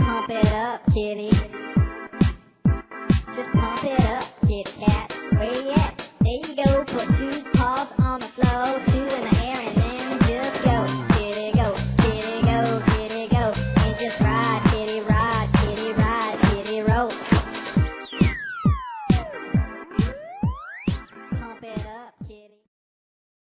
pump it up, kitty. Just pump it up, kitty cat. Where you at? There you go, put two paws on the floor.